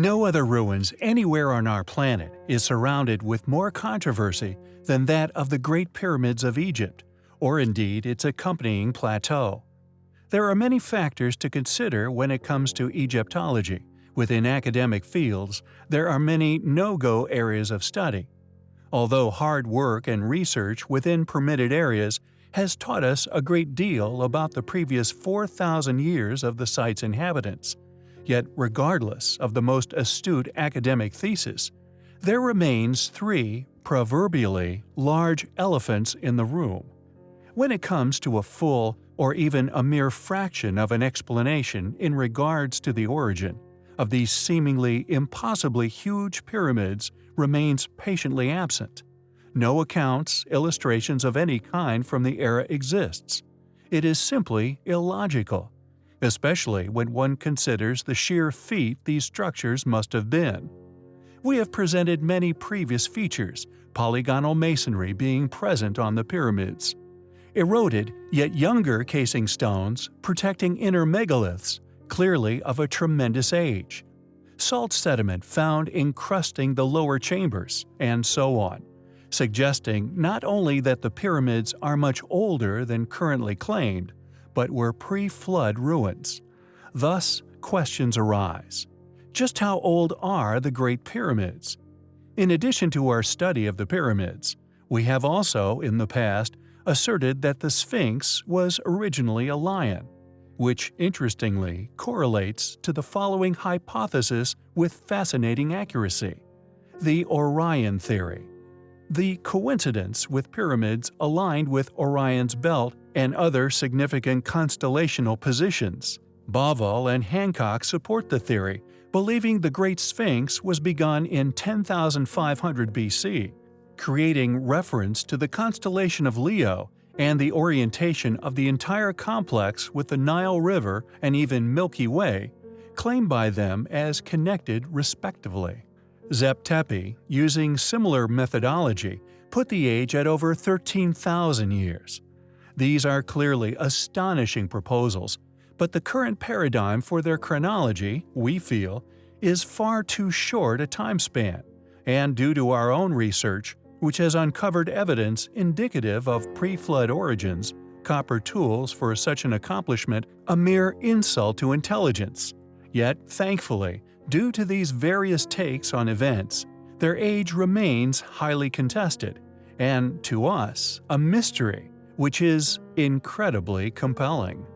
No other ruins anywhere on our planet is surrounded with more controversy than that of the Great Pyramids of Egypt, or indeed its accompanying plateau. There are many factors to consider when it comes to Egyptology. Within academic fields, there are many no-go areas of study. Although hard work and research within permitted areas has taught us a great deal about the previous 4,000 years of the site's inhabitants, Yet regardless of the most astute academic thesis, there remains three, proverbially, large elephants in the room. When it comes to a full or even a mere fraction of an explanation in regards to the origin of these seemingly impossibly huge pyramids remains patiently absent. No accounts, illustrations of any kind from the era exists. It is simply illogical especially when one considers the sheer feat these structures must have been. We have presented many previous features, polygonal masonry being present on the pyramids. Eroded, yet younger casing stones protecting inner megaliths, clearly of a tremendous age. Salt sediment found encrusting the lower chambers, and so on, suggesting not only that the pyramids are much older than currently claimed, but were pre-flood ruins. Thus, questions arise. Just how old are the Great Pyramids? In addition to our study of the pyramids, we have also, in the past, asserted that the Sphinx was originally a lion, which interestingly correlates to the following hypothesis with fascinating accuracy. The Orion Theory the coincidence with pyramids aligned with Orion's belt and other significant constellational positions. Bauval and Hancock support the theory, believing the Great Sphinx was begun in 10,500 BC, creating reference to the constellation of Leo and the orientation of the entire complex with the Nile River and even Milky Way, claimed by them as connected respectively. Zep Tepi, using similar methodology, put the age at over 13,000 years. These are clearly astonishing proposals, but the current paradigm for their chronology, we feel, is far too short a time span, and due to our own research, which has uncovered evidence indicative of pre-flood origins, copper tools for such an accomplishment a mere insult to intelligence. Yet, thankfully, Due to these various takes on events, their age remains highly contested, and, to us, a mystery, which is incredibly compelling.